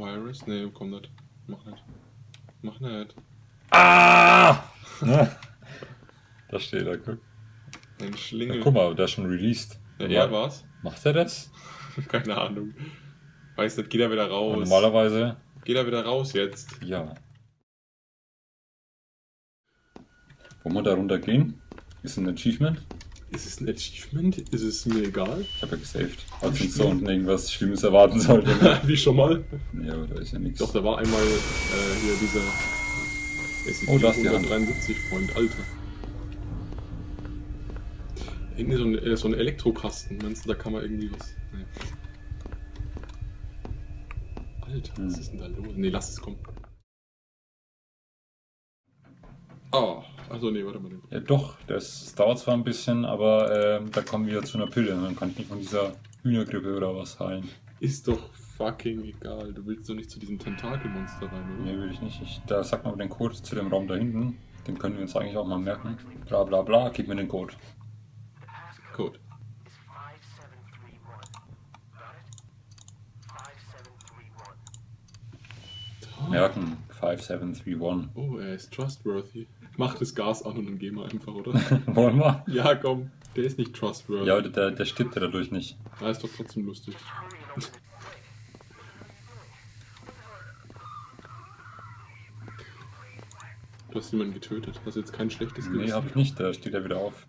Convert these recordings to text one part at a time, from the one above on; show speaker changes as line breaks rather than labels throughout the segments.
Virus? Nee, komm nicht. Mach nicht. Mach nicht.
Ah! da steht er, guck.
Ein
Ja,
Schlingel.
guck mal, der ist schon released.
Ja, er war's?
Macht er das?
Keine Ahnung. Weiß nicht, geht er wieder
Und
raus.
normalerweise,
Geht er wieder raus jetzt?
ja. Wollen wir da runter gehen? Ist ein Achievement?
Ist es ein Achievement? Ist es mir egal?
Ich habe ja gesaved. Falls uns so unten irgendwas Schlimmes erwarten sollte.
Wie schon mal?
ja, aber da ist ja nichts.
Doch, da war einmal äh, hier dieser
Oh, da ist die Hand.
173 Freund, Alter. Hinten ist so ein, äh, so ein Elektrokasten. Meinst du, da kann man irgendwie was. Nee. Alter, was
Hm.
ist denn da los? Nee, lass es kommen. Oh, achso, nee, warte mal.
Ja, doch, das dauert zwar ein bisschen, aber ähm, da kommen wir zu einer Pille und dann kann ich mich von dieser Hühnergrippe oder was heilen.
Ist doch fucking egal. Du willst doch nicht zu diesem Tentakelmonster rein, oder?
Nee, will ich nicht. Ich, da sagt man den Code zu dem Raum da hinten. Den können wir uns eigentlich auch mal merken. Bla bla bla, gib mir den Code.
Code.
is 5731. Got it? 5731.
Merken, 5731.
Oh, er ist trustworthy. Mach das Gas an und dann gehen wir einfach, oder?
Wollen wir?
ja, komm. Der ist nicht trustworthy.
Ja, der, der stirbt ja dadurch nicht.
Ja, ist doch trotzdem lustig. Du hast jemanden getötet. Hast jetzt kein schlechtes
Nee,
Gewissen.
hab ich nicht, da steht er wieder auf.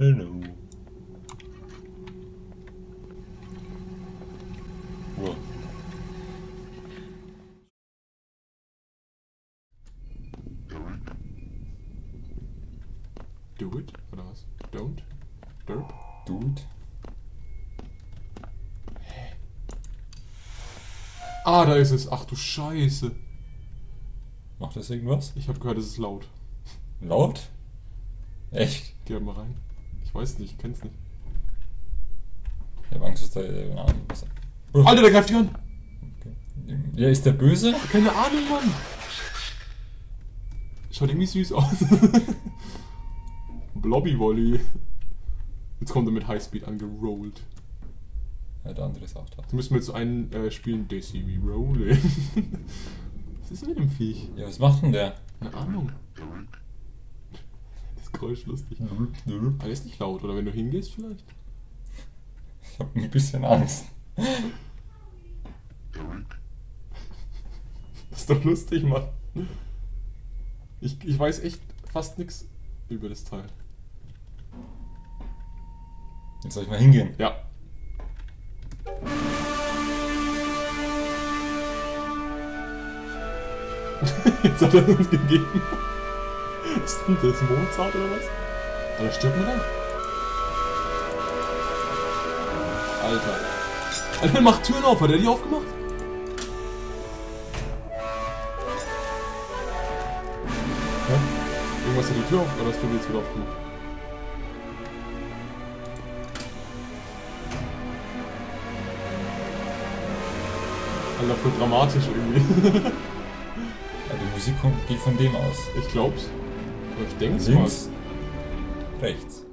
Hello. Wow.
Do it? Oder was? Don't? Derp?
Dude.
Ah, da ist es. Ach du Scheiße.
Macht das irgendwas?
Ich habe gehört, es ist laut.
Laut? Echt?
Geh mal rein. Ich weiß nicht, ich kenn's nicht.
Ich hab Angst, dass da. Äh, was-
Alter, der greift dich an!
Ja, ist der böse?
Keine Ahnung, Mann! Schaut irgendwie süß aus. Blobby Volley. Jetzt kommt er mit Highspeed angerollt.
Der andere auch da.
Jetzt müssen wir jetzt einen äh, spielen, Daisy wie Rolling. Was ist mit dem Viech?
Ja, was macht denn der?
Keine Ahnung. Das Geräusch lustig. Aber der ist nicht laut, oder wenn du hingehst vielleicht?
Ich hab ein bisschen Angst.
Das ist doch lustig, Mann. Ich, ich weiß echt fast nichts über das Teil.
Jetzt soll ich mal hingehen.
Ja. Jetzt hat er uns gegeben. Ist denn das Mozart oder was? Alter, stirbt man da? Alter. Alter, macht Türen auf. Hat er die aufgemacht? Hä? Irgendwas hat die Tür auf... Oder hast du die jetzt wieder aufgemacht? Alter, voll dramatisch irgendwie.
Musik kommt, geht von dem aus.
Ich glaub's. Aber ich denk's mal.
Links. Rechts.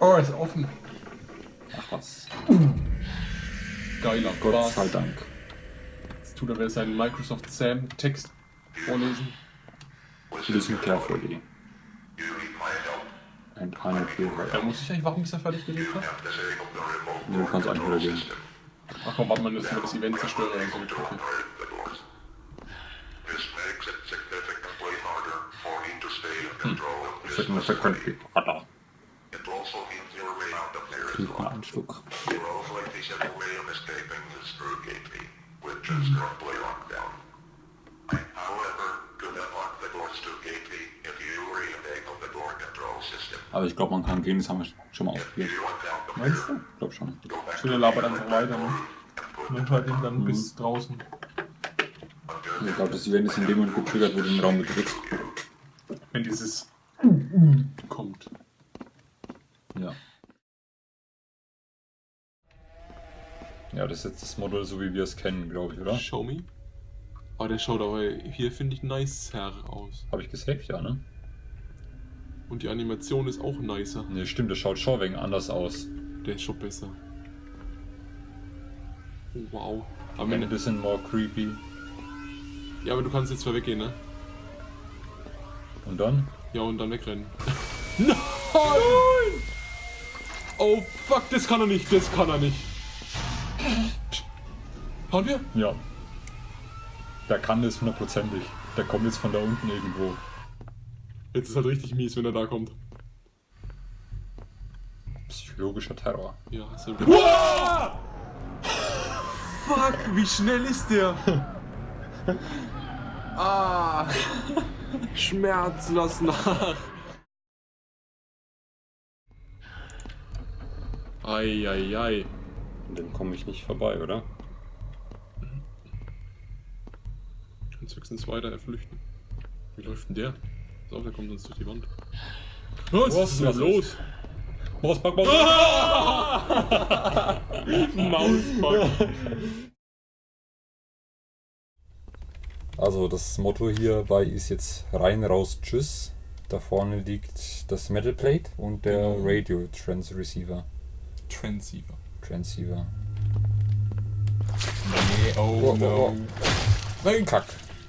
Oh, ist offen.
Ach was.
Geiler
Gott
Bass.
sei Dank.
Jetzt tut er wieder seinen Microsoft Sam Text vorlesen.
Listen carefully. Final clear.
Er muss sich eigentlich warum bis er fertig gelegt hat?
Du kannst eigentlich wieder gehen.
Ach komm, warte mal, müssen wir das Event zerstören oder so eine Kacke.
This makes it significantly harder for me to stay in control of this.
Significantly harder.
It also means your way out of here is
Krieg mal
locked.
einen Schluck.
Your only feasible way of escaping is through gate B, which is currently locked down. I, however, could unlock the doors to gate B if you re-enable the door control system.
Aber ich glaube, man kann gehen, das haben wir schon mal ausprobiert.
Meinst du?
Ich glaube schon.
Schöne labert einfach weiter, ne? Und dann hört ihn dann bis draußen.
Ich glaube, das Event ist in dem Moment getriggert, wo du den Raum betrittst.
Wenn dieses kommt.
Ja. Ja, das ist jetzt das Model, so wie wir es kennen, glaube ich, oder?
Show me. Oh, der schaut aber hier, finde ich, nicer aus.
Habe ich gesaved, ja, ne?
Und die Animation ist auch nicer.
Ne, stimmt, das schaut schon wegen anders aus.
Der ist schon besser. Oh, wow.
Aber ein bisschen more creepy.
ja, aber du kannst jetzt zwar weggehen, ne?
Und dann?
Ja, und dann wegrennen. Nein! Oh, fuck, das kann er nicht, das kann er nicht. Fahren wir?
Ja. Der kann das hundertprozentig. Der kommt jetzt von da unten irgendwo.
Jetzt ist halt richtig mies, wenn er da kommt.
Psychologischer Terror.
Ja, so. Wow! Fuck, wie schnell ist der? ah! Schmerz, lass nach! Eieiei.
Und dann komme ich nicht vorbei, oder?
Kannst höchstens weiter flüchten. Wie läuft denn der? Auf, der kommt uns durch die Wand. Was,
Was
ist denn
was
los?
Mauspack, Maus.
Mauspack.
Also das Motto hierbei ist jetzt rein, raus, tschüss. Da vorne liegt das Metal Plate und der
Genau.
Radio Transceiver.
Transceiver.
Transceiver.
Nee, oh,
Oh, oh, oh. Nein, Kack.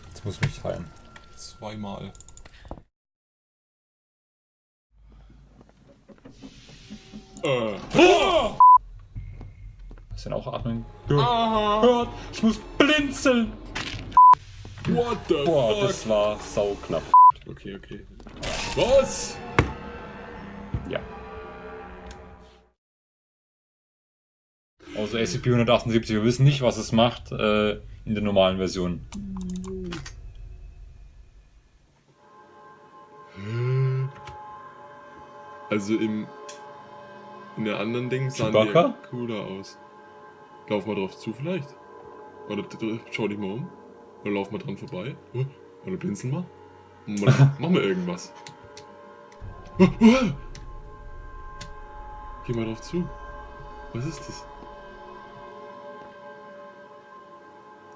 Jetzt muss ich mich heilen.
Zweimal. Äh.
Hast du denn auch atmen?
Aha.
Gott, ich muss blinzeln.
What the
Boah,
fuck?
das war sauknapp.
Okay, okay. Was?
Ja. Also SCP-178, wir wissen nicht, was es macht äh, in der normalen Version.
Also im. In der anderen Ding sahen
Chewbacca?
die cooler aus. Lauf mal drauf zu vielleicht. Oder schau dich mal um. Oder lauf mal dran vorbei. Oder blinzel mal. Mal- Mach mal irgendwas. Geh mal drauf zu. Was ist das?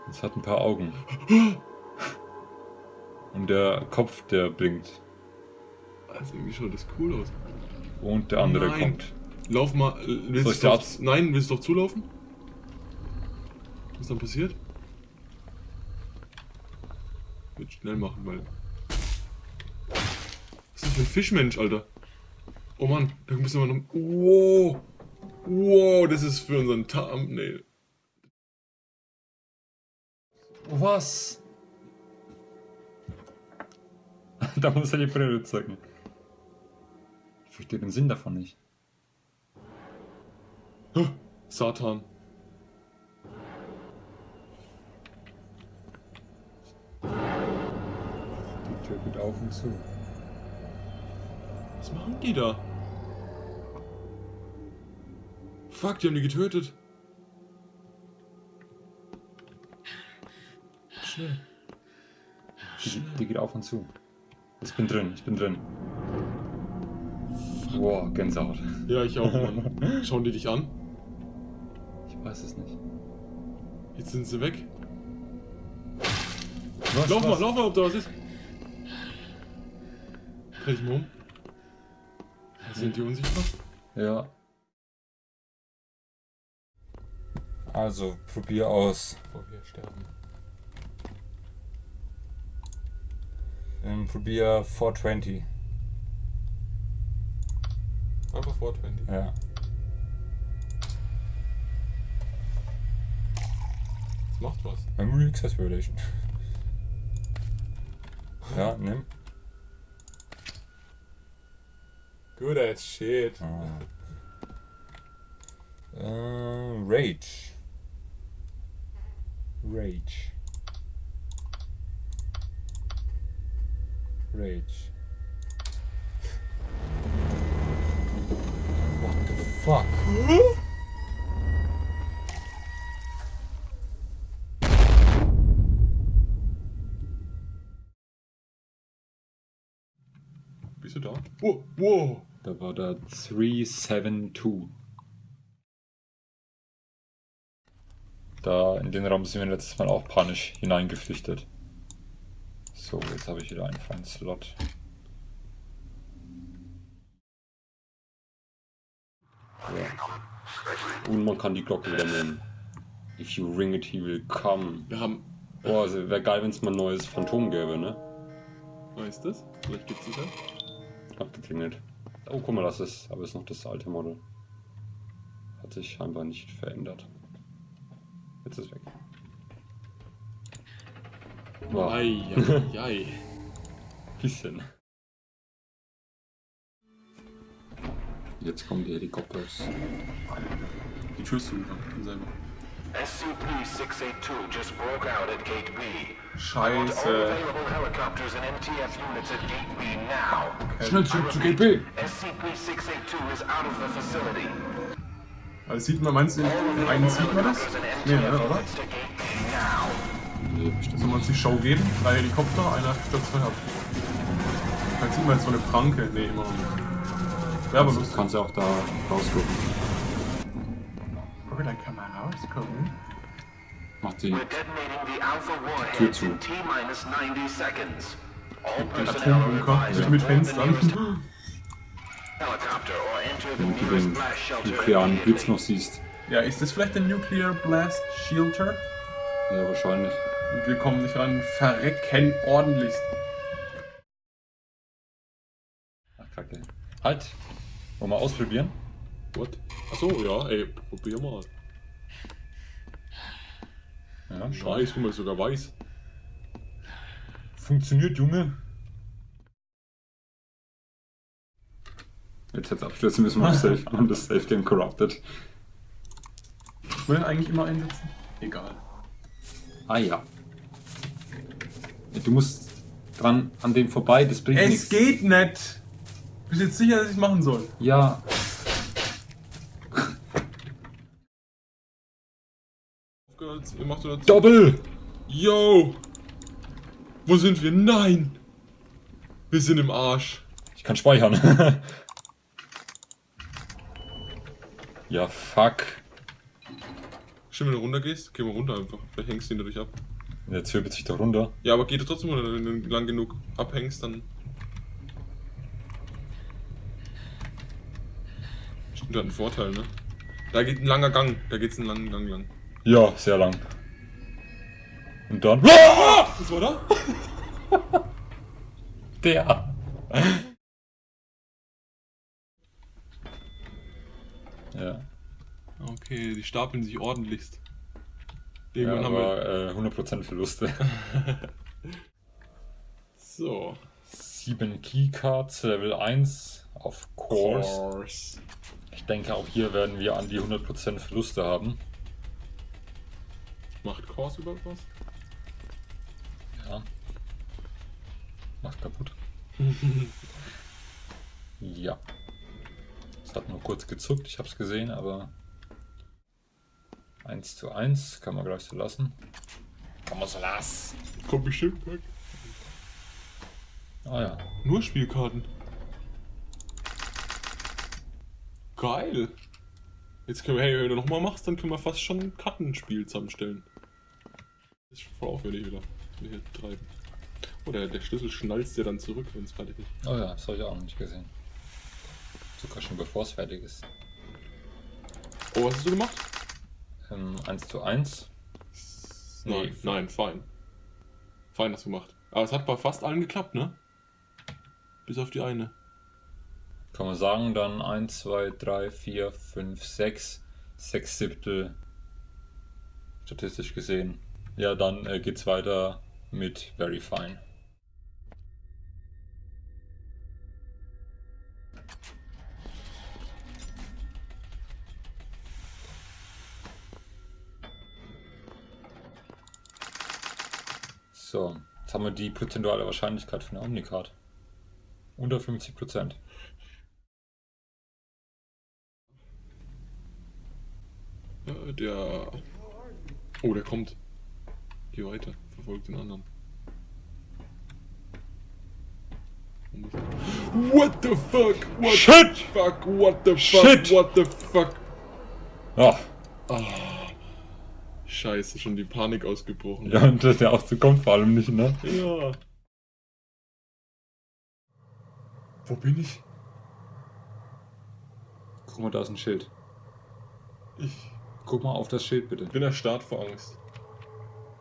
Es hat ein paar Augen. Und der Kopf, der blinkt.
Also irgendwie schaut das cool aus.
Und der andere
Nein.
kommt.
Lauf mal. äh, Willst
Soll ich
du drauf, Nein, willst du drauf zulaufen? Was dann passiert? Wird schnell machen, weil. Was ist das für ein Fischmensch, Alter? Oh Mann, da müssen wir noch. Wow! Wow, das ist für unseren Thumbnail.
Was? da muss er die Brille zeigen. Ich verstehe den Sinn davon nicht.
Satan.
Die Tür geht auf und zu.
Was machen die da? Fuck, die haben die getötet. Schnell.
Die, die geht auf und zu. Ich bin drin, ich bin drin. Boah, Gänsehaut.
Ja, ich auch, Mann. Schauen die dich an?
Ich weiß es nicht.
Jetzt sind sie weg.
Was,
Lauf mal,
was?
lauf mal, ob da was ist. Dreh dich mal um. Sind die unsichtbar?
Ja. Also, probier aus.
Bevor wir sterben.
Ähm, probier 420.
Einfach 420.
Ja.
Macht was.
Memory Access Violation. Ja, nimm.
Good as shit.
Ah. Äh, Rage. Rage. Rage. What the fuck?
Bist du da? Wow, wow.
Da war der 372. Da in den Raum sind wir letztes Mal auch panisch hineingeflüchtet. So, jetzt habe ich wieder einen freien Slot. Ja. Und man kann die Glocke wieder nehmen. If you ring it, he will come.
Wir haben.
Boah, also wäre geil, wenn es mal ein neues Phantom gäbe, ne?
Weißt du das? Vielleicht gibt's das ja.
Hat geklingelt. Oh, guck mal, das ist, aber ist noch das alte Model. Hat sich scheinbar nicht verändert. Jetzt ist weg. Wow.
Ei, ei, ei.
Bisschen. Jetzt kommen die Helikopters.
Die Tür ist zu, kann selber.
SCP-682 just broke out at Gate B. All
Scheiße.
available helicopters and MTF units at Gate B now.
Schnell zurück zu GB!
SCP-682 is out of the facility.
Also sieht man, meinst du, in einen sieht man das? Nee, ne, oder?
Gate B.
Nee, bestimmt.
Soll man uns die Show geben? Drei Helikopter, einer stürzt ab. Dann sieht man jetzt so eine Pranke. Nee, immer noch nicht. Wäre aber
Du
lustig.
kannst ja auch da rausgucken.
Okay, dann kann man rausgucken.
Macht die.
We're detonating the Alpha
Tür zu.
in T-minus 90 seconds. All
Den
personnel are
Atombunker.
to
mit Fenstern.
Wenn du den
blast shelter
nuklearen Blitz noch siehst.
Ja, ist das vielleicht der Nuclear Blast Shelter?
Ja, wahrscheinlich.
Und wir kommen nicht ran. Verrecken ordentlich.
Ach, kacke. Halt! Wollen wir ausprobieren?
What? Achso, ja, ey, probier mal.
Ja,
Scheiße, guck mal, sogar weiß.
Funktioniert, Junge. Jetzt jetzt abstürzen müssen wir auf Safe und das Safe Game corrupted.
Ich will eigentlich immer einsetzen. Egal.
Ah ja. Du musst dran an dem vorbei, das bringt
Es
nichts.
geht nicht! Bist du jetzt sicher, dass ich machen soll?
Ja.
Ihr macht oder
Doppel!
Yo! Wo sind wir? Nein! Wir sind im Arsch.
Ich kann speichern. ja, fuck.
Stimmt, wenn du runter gehst, geh mal runter einfach. Vielleicht hängst du ihn dadurch ab.
Jetzt wirbelt sich doch runter.
Ja, aber geht trotzdem runter, wenn du lang genug abhängst, dann. Stimmt, hat einen Vorteil, ne? Da geht ein langer Gang, da geht's einen langen Gang lang.
Ja, sehr lang. Und dann.
Was war da?
Der! ja.
Okay, die stapeln sich ordentlichst.
ja
Irgendwann haben wir.
aber äh, 100% Verluste.
So.
7 Keycards, Level 1 auf Course.
Course.
Ich denke, auch hier werden wir an die 100% Verluste haben.
Macht Course überhaupt was?
Ja. Macht kaputt. ja. Es hat nur kurz gezuckt, ich habe es gesehen, aber 1 zu 1 kann man gleich so lassen. Kann man so lassen.
Kommt bestimmt weg.
Ah ja.
Nur Spielkarten. Geil. Jetzt können wir, hey, wenn du nochmal machst, dann können wir fast schon ein Kartenspiel zusammenstellen. Das ist voll aufwendig wieder. Hier treiben. Oh, der, der Schlüssel schnalzt ja dann zurück, wenn es fertig ist.
Oh ja, das habe ich auch noch nicht gesehen. Sogar schon bevor es fertig ist.
Oh, was hast du gemacht?
Ähm, 1 zu 1.
Nein,
Nee,
nein, fein. Fein hast du gemacht. Aber es hat bei fast allen geklappt, ne? Bis auf die eine.
Kann man sagen, dann 1, 2, 3, 4, 5, 6, 6 Siebtel statistisch gesehen. Ja, dann äh, geht's weiter mit Very Fine. So, jetzt haben wir die prozentuale Wahrscheinlichkeit für eine Omnicard. Unter 50 Prozent.
Äh, der. Oh, der kommt. Geh weiter, verfolgt den anderen. What the fuck? What
Shit!
the fuck? What the fuck?
Shit!
What the fuck?
Ah,
Scheiße, schon die Panik ausgebrochen.
Ja, und der Aufzug kommt vor allem nicht, ne?
Ja. Wo bin ich?
Guck mal, da ist ein Schild.
Ich
Guck mal auf das Schild bitte.
bin erstarrt vor Angst.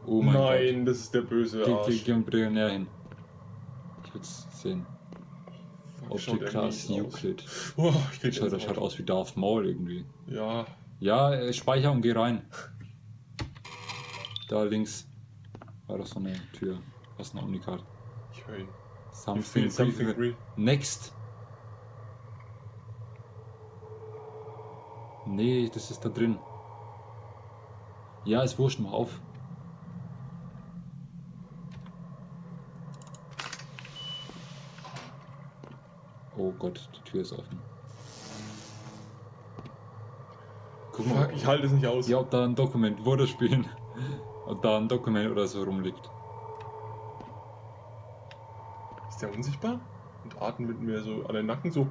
Oh mein
Nein, das ist der böse
Gott. Geh,
Arsch.
geh, geh bitte näher hin. Ich will's sehen.
Fuck, er
Class. Euclid.
Oh, ich krieg
Das schaut, das schaut aus wie Darth Maul irgendwie.
Ja,
Ja, äh, speicher und geh rein. Da links war doch so eine Tür. Was ist eine Omnicard?
ich höre ihn.
Something,
something real.
Next. Nee, das ist da drin. Ja, ist wurscht, mach auf. Gott, die Tür ist offen. Guck mal,
Fuck, ich halte es nicht aus.
ja, ob da ein Dokument wurde spielen. Ob da ein Dokument oder so rumliegt.
Ist der unsichtbar? Und atmet mir so an den Nacken so.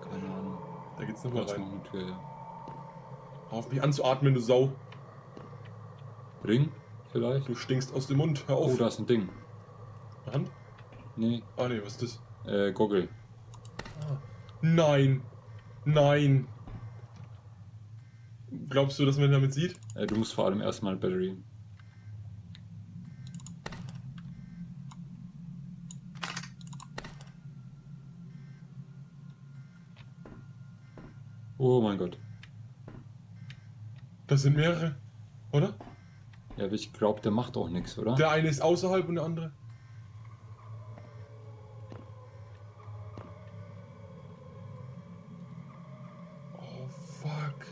Keine Ahnung.
Da geht's nochmal
noch
rein.
eine Tür, ja.
Hör auf mich anzuatmen, du Sau.
Ring? Vielleicht?
Du stinkst aus dem Mund. Hör auf.
Oh, da ist ein Ding.
Hand?
Nee,
Ah nee, was ist das?
Äh, Goggle.
Nein. Nein. Glaubst du, dass man damit sieht?
Äh, du musst vor allem erstmal Battery. Oh mein Gott.
Das sind mehrere. Oder?
Ja, aber ich glaube, der macht auch nichts, oder?
Der eine ist außerhalb und der andere. Oh fuck.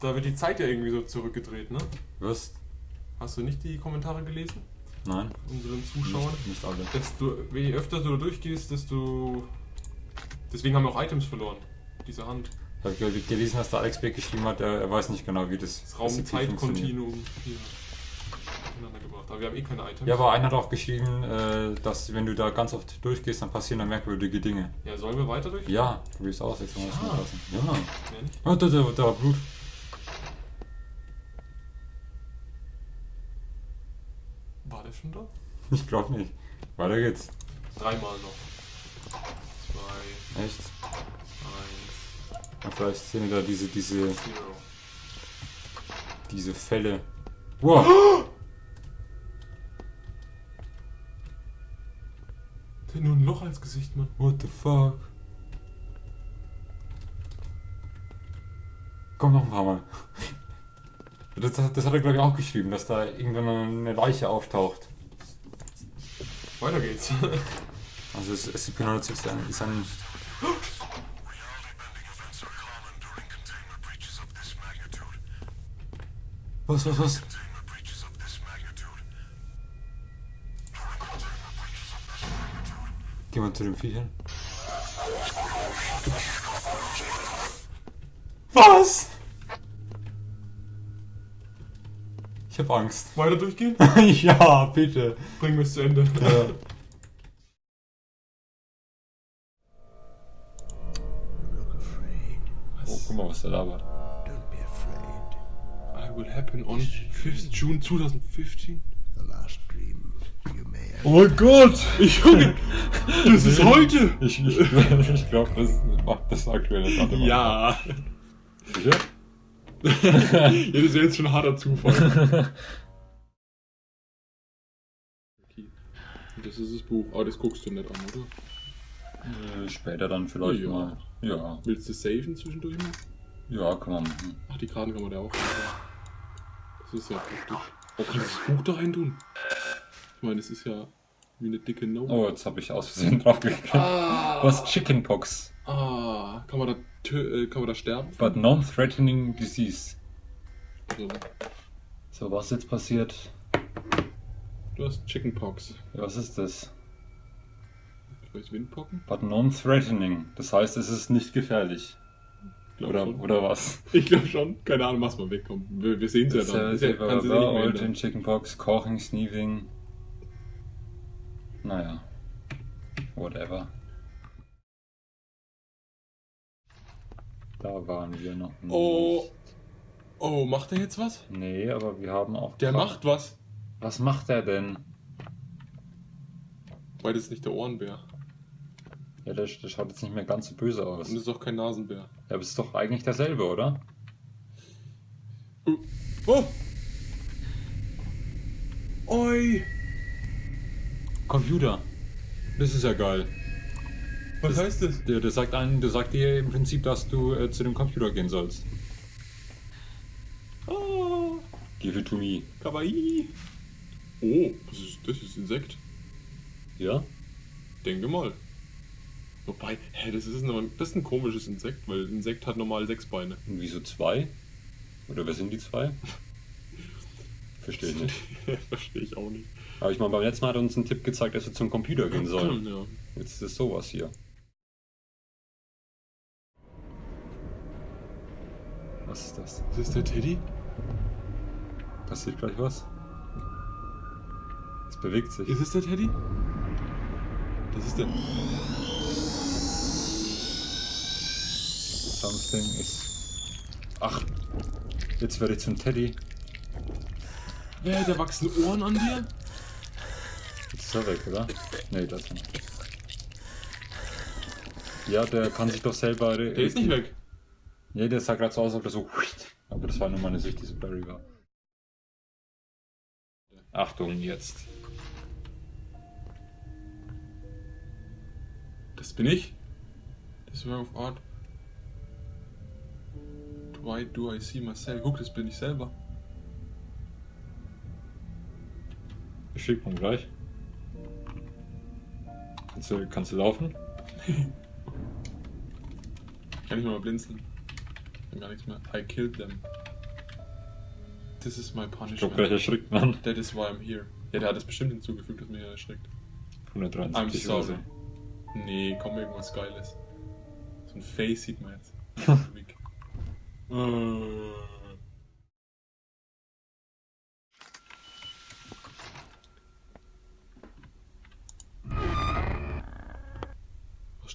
Da wird die Zeit ja irgendwie so zurückgedreht, ne?
Was?
Hast du nicht die Kommentare gelesen?
Nein,
Unseren Zuschauern?
nicht, nicht alle.
Desto, je öfter du da durchgehst, desto. Deswegen haben wir auch Items verloren. Diese Hand.
Habe ich gelesen, dass der Alex Beck geschrieben hat, er, er weiß nicht genau, wie das
Das. Raum-Zeit-Kontinuum hier durcheinander gebracht. Aber wir haben eh keine Items.
Ja, aber einer hat auch geschrieben, äh, dass wenn du da ganz oft durchgehst, dann passieren da merkwürdige Dinge.
Ja, sollen wir weiter durch?
Ja, probier's aus, jetzt mal das
Ja.
mal lassen. Ja.
Nicht?
Oh, da, da, da war Blut.
War der schon da?
Ich glaube nicht. Weiter geht's.
Dreimal noch. Zwei,
Echt?
eins,
Ja, vielleicht sind da diese, diese,
zero.
diese Fälle. Wow!
Der hat nur ein Loch als Gesicht, Mann.
What the fuck? Komm noch ein paar Mal. Das, das, das hat er glaube ich auch geschrieben, dass da irgendwann eine Leiche auftaucht.
Weiter geht's.
Also es, es benutzt ist ein, ist ein
Reality-bending events are common during containment breaches of this magnitude.
Was, was, was?
Containment breaches of this magnitude. During containment breaches of this magnitude.
Geh mal zu den Viechern. Was? Ich hab Angst.
Weiter durchgehen?
ja, bitte.
Bringen wir es zu Ende.
Ja. Oh, guck mal, was der labert.
Don't be afraid.
I will happen on 5th June 2015.
The last dream you may have.
Oh mein Gott!
Ich Junge, das ist heute!
Ich, ich, ich glaube, das macht das aktuelle Datum.
Ja.
Sicher?
Ja, das wäre jetzt schon ein harter Zufall. Okay. Das ist das Buch. Aber das guckst du nicht an, oder?
Äh, Später dann vielleicht
Ja.
mal. Ja.
Willst du saven zwischendurch mal?
Ja, kann man machen.
Ach, die Karten kann man da auch. Das ist ja praktisch. Oh, kannst du das Buch da rein tun? Ich meine, das ist ja wie eine dicke Note.
Oh, jetzt habe ich aus Versehen drauf geklickt.
Ah,
Was? Chickenpox.
ah, kann man da, tö- äh, kann man da sterben?
But non-threatening disease.
Also,
So, was jetzt passiert?
du hast Chickenpox.
Ja, was ist das?
Vielleicht Windpocken?
But non-threatening. Das heißt, es ist nicht gefährlich. Oder,
schon.
oder was?
Ich glaube schon. Keine Ahnung, was mal wegkommt. Wir, wir sehen es ja dann. Ist ja, kannst du ja nicht mehr ändern.
Chickenpox, Coughing, Sneezing. Naja. Whatever. Da waren wir noch nicht.
Oh. Oh, macht er jetzt was?
Nee, aber wir haben auch.
Der
grad-
macht was.
Was macht er denn?
Weil das ist nicht der Ohrenbär.
Ja, der, der schaut jetzt nicht mehr ganz so böse aus.
Und das ist auch kein Nasenbär.
Ja, aber es ist doch eigentlich derselbe, oder?
Oh. oh. Oi.
Computer. Das ist ja geil.
Was
Das-
heißt das?
Der, der sagt einen, der sagt dir im Prinzip, dass du äh, zu dem Computer gehen sollst.
Oh.
Give it to me.
Kawaii. Oh, das ist, das ist Insekt.
Ja?
Denke mal. Wobei, hä, das ist, ein, das ist ein komisches Insekt, weil ein Insekt hat normal sechs Beine.
Und wieso zwei? Oder wer sind die zwei? Verstehe ich nicht.
Verstehe ich auch nicht.
Aber ich meine, beim letzten Mal hat er uns einen Tipp gezeigt, dass wir zum Computer gehen sollen.
Ja.
Jetzt ist es sowas hier. Was ist das?
Ist das der Teddy?
Passiert gleich was? Es bewegt sich.
Ist es der Teddy? Das ist der.
Something ist. Ach! Jetzt werde ich zum Teddy.
Wer, da wachsen Ohren an dir?
Ist er weg, oder? Nee, das nicht. Ja, der kann sich doch selber.
Der ist nicht weg.
Nee, der sah gerade so aus, als ob der so. Aber das war nur meine Sicht, die so blurry war. Achtung, jetzt.
Das bin ich. Das Work of Art. Why do I see myself? Guck, das bin ich selber.
Ich schick mal gleich. Kannst du, kannst du laufen?
Kann ich mal blinzeln. Kann gar nichts mehr. I killed them. This is my
Ich glaube, gleich
punishment.
erschrickt man.
That is why I'm here. Ja, der hat das bestimmt hinzugefügt, dass mir erschreckt.
173
I'm sorry. Nee, komm, irgendwas Geiles. So ein Face sieht man jetzt. Weg.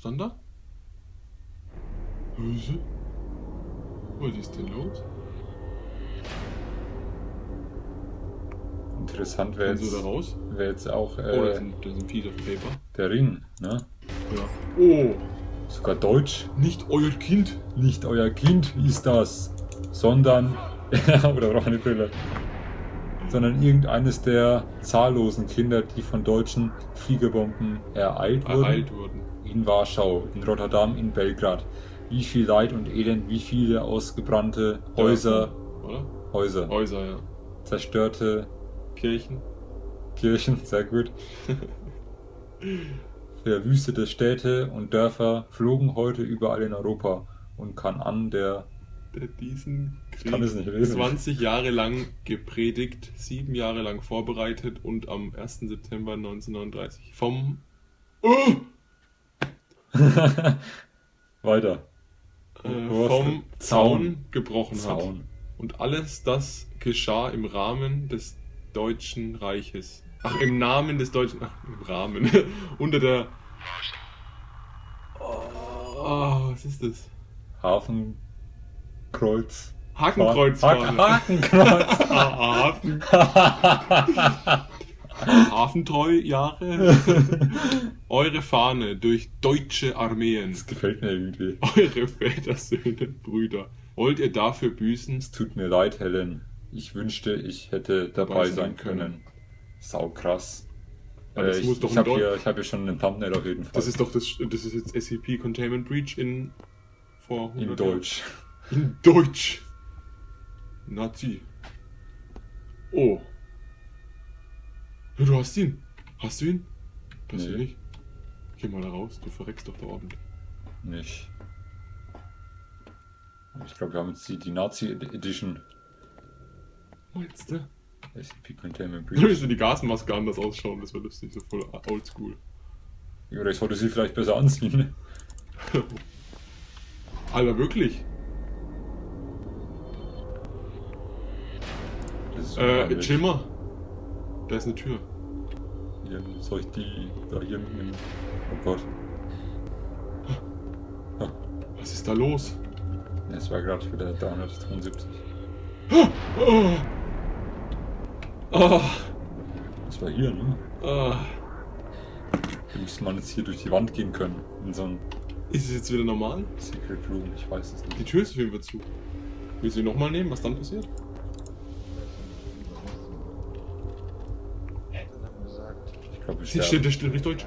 Stand da? Hülse? Was ist denn los?
Interessant wäre jetzt, wär jetzt auch
Oh,
äh,
ein, da ist ein Piece of Paper.
der Ring, ne?
Ja. Oh,
Sogar Deutsch.
nicht euer Kind.
Nicht euer Kind ist das, sondern. oder braucht eine Brille. Sondern irgendeines der zahllosen Kinder, die von deutschen Fliegerbomben ereilt wurden.
Ereilt wurden.
In Warschau, in Rotterdam, in Belgrad. Wie viel Leid und Elend, wie viele ausgebrannte Häuser,
Oder?
Häuser,
Häuser, ja.
zerstörte
Kirchen.
Kirchen, sehr gut. Verwüstete Städte und Dörfer flogen heute überall in Europa und kann an der
Der diesen Krieg
kann es nicht lesen.
20 Jahre lang gepredigt, sieben Jahre lang vorbereitet und am 1. September 1939 vom oh,
weiter.
äh, vom
Zaun.
Zaun gebrochen hat.
Zaun.
Und alles das geschah im Rahmen des Deutschen Reiches. Ach, im Namen des Deutschen. Ach, im Rahmen. Unter der. Oh, was ist das?
Hafenkreuz.
Hakenkreuzfahne.
Haken, Hakenkreuz.
Ah, Hafen. Hafentreu-Jahre. Eure Fahne durch deutsche Armeen.
Das gefällt mir irgendwie.
Eure Väter, Söhne, Brüder. Wollt ihr dafür büßen?
Es tut mir leid, Helen. Ich wünschte, ich hätte dabei sein können. Sau krass. Äh, ich ich habe hier, ich hab hier schon einen Thumbnail auf jeden Fall.
Das ist doch das. Das ist jetzt SCP Containment Breach in. Vor 100
in
Jahren.
Deutsch.
In Deutsch. Nazi. Oh. Ja, du hast ihn. Hast du ihn? Passiert
Nee.
nicht. Geh mal da raus, du verreckst doch da ordentlich.
Nicht. Ich glaube, wir haben jetzt die, die Nazi Edition.
Meinst du?
SCP Containment Breach.
müsste die Gasmaske anders ausschauen, das wäre lustig, so voll oldschool.
Oder ich sollte sie vielleicht besser anziehen.
Alter, wirklich?
Das ist
Äh, chill mal. Da ist eine Tür.
Hier, soll ich die da hier mitnehmen? Oh Gott.
Was ist da los?
Es war gerade wieder 372.
Oh. Oh.
Das war hier, ne?
Oh.
Da müsste man jetzt hier durch die Wand gehen können. In so ein
Ist es jetzt wieder normal?
Secret Room, ich weiß es
Die
nicht.
Tür ist auf jeden Fall zu. Willst du ihn nochmal nehmen? Was dann passiert? Sie steht, der steht richtig deutsch.